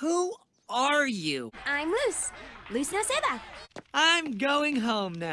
Who are you? I'm Luce. Luce no Seba. I'm going home now.